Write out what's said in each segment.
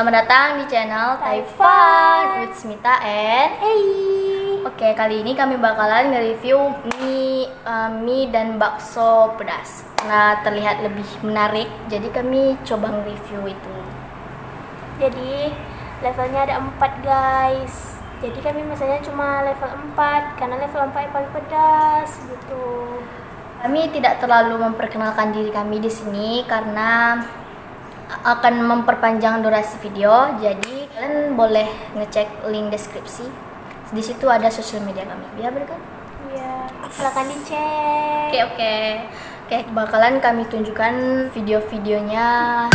Selamat datang di channel Taifan with Smita and Hey. Oke, kali ini kami bakalan nge-review mie, uh, mie dan bakso pedas Karena terlihat lebih menarik, jadi kami coba nge-review itu Jadi levelnya ada 4 guys. Jadi kami misalnya cuma level 4 karena level 4 yang paling pedas gitu. Kami tidak terlalu memperkenalkan diri kami di sini karena akan memperpanjang durasi video. Jadi kalian boleh ngecek link deskripsi. Di situ ada sosial media kami. Ya bener kan? Iya, silakan dicek. Oke oke. Oke, bakalan kami tunjukkan video-videonya.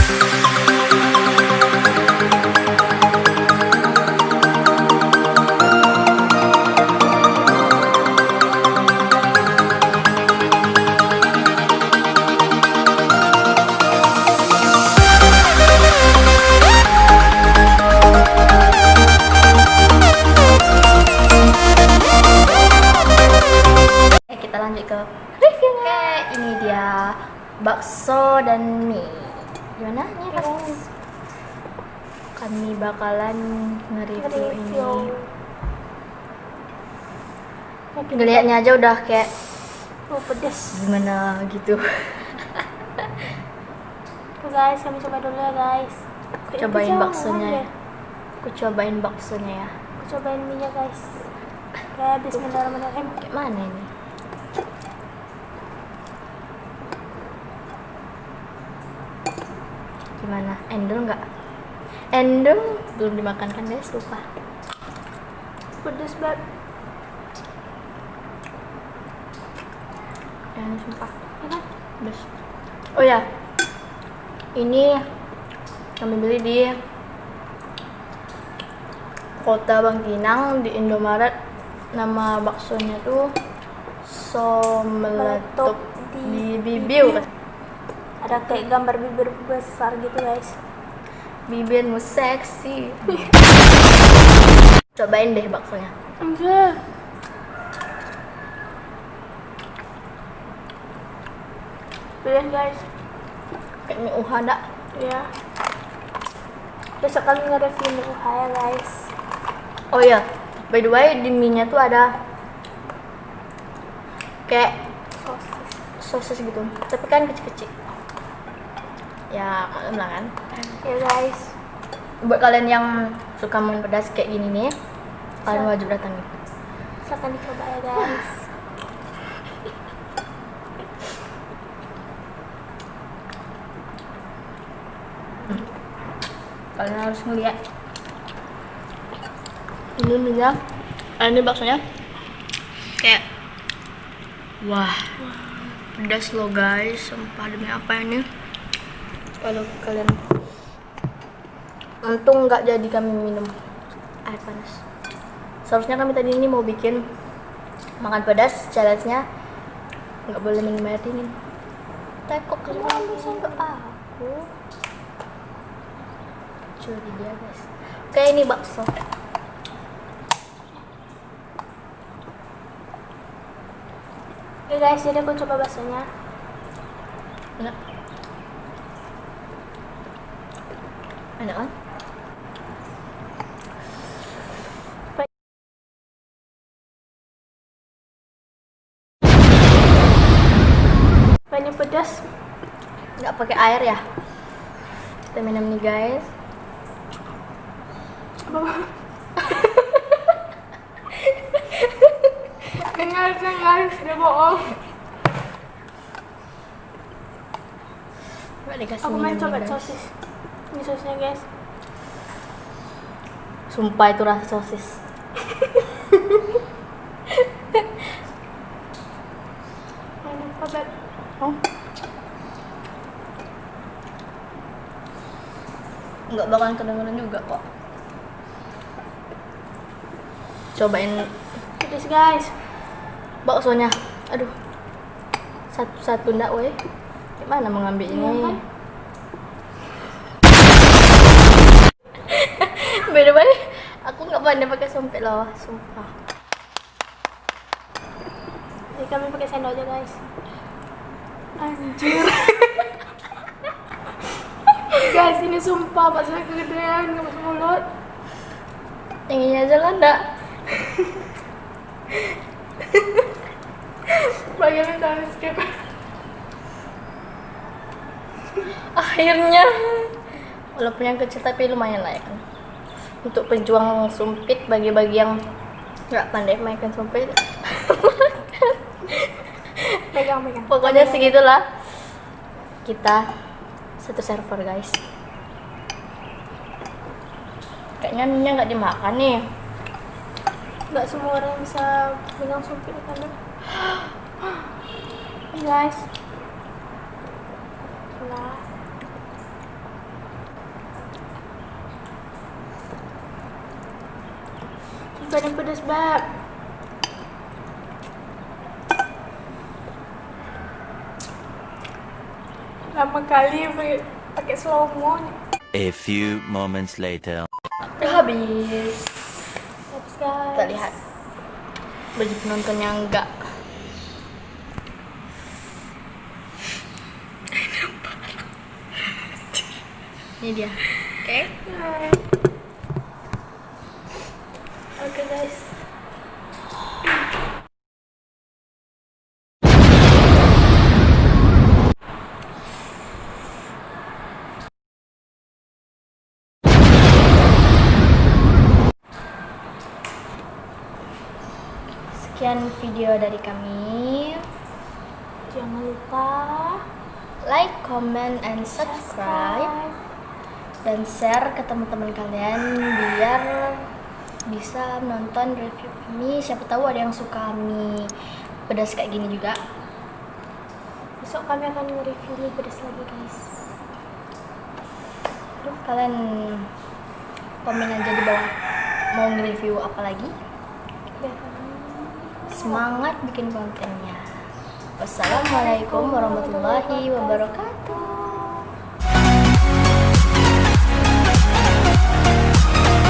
Bakso dan mie. Gimana nih rasanya? Kami bakalan nge-review ini. Review. Ngelihatnya aja udah kayak Oh, pedas. gimana gitu. Tuh guys, kami coba dulu ya guys. Kayaknya Cobain jauh baksonya ya. Aku cobain baksonya ya. Aku cobain minyak guys. Oke, bismillahirrahmanirrahim. Kayak mana ini? Gimana? Endul nggak? Endul belum dimakan kan guys, lupa. Pedas banget. Ini sumpah. Kan? Pedas. Oh ya, ini kami beli di kota Bangkinang di Indomaret. Nama baksonya tuh so meletup di bibiu. Ada kayak gambar bibir besar gitu guys. Bibirmu seksi. Cobain deh baksonya. Enggak. Pilihan guys. Kayak mie uha dak. Ya. Besok kami nge-review mie uha ya guys. Oh iya, by the way di mie-nya tuh ada kayak Sosis. sosis gitu, tapi kan kecil-kecil. Ya, kalian lah kan. Ya guys. Buat kalian yang suka makan pedas kayak gini nih, kalian wajib datang nih. Silahkan dicoba ya guys. Kalian harus ngeliat. Ini mie-nya, eh, ini baksonya kayak wah pedas loh guys, sumpah demi apa ini? Kalau kalian untung nggak jadi kami minum air panas. Seharusnya kami tadi ini mau bikin makan pedas challenge-nya nggak boleh minum air dingin. Kok kamu ke aku? curi dia guys oke ini bakso Oke guys, jadi aku coba baksonya. enak enak kan Banyak pedas. nggak pakai air ya kita minum nih guys Dengar guys, dia bohong. nggak dikasih Aku main coba sosis. Ini sosisnya guys. sumpah itu rasa sosis. Oh nggak bakalan kedengeran juga kok. Cobain. Pedas guys. baksonya. Aduh. Satu satu ndak weh. Gimana mengambil Iya, ini kan? by the way nggak pandai pakai sumpit loh sumpah Jadi kami pakai sendok aja guys. Anjir. Guys, ini sumpah Pak saya kegedean nggak masuk mulut. Yang ini aja lah enggak. Bagian tangan skip. Akhirnya walaupun yang kecil tapi lumayan lah ya kan. Untuk pejuang sumpit bagi-bagi yang nggak pandai mainkan sumpit. Pegang, pegang. Pokoknya segitulah. Kita satu server guys. Kayaknya minyak nggak dimakan nih. Nggak semua orang bisa pegang sumpit kan? Guys. Lah. Badan pedas bab. Lama kali pakai- pakai slow mo. A few moments later. Udah habis. Habis guys. Kita lihat bagi penonton yang enggak. Ini dia. Oke. Hai. Oke guys. Sekian video dari kami. Jangan lupa Like, comment, and subscribe. Dan share ke teman-teman kalian biar bisa nonton review kami. Siapa tahu ada yang suka mie pedas kayak gini juga. Besok kami akan nge-review mie pedas lagi guys. Aduh, kalian komen aja di bawah mau nge-review apa lagi. Semangat bikin kontennya. Wassalamualaikum warahmatullahi wabarakatuh.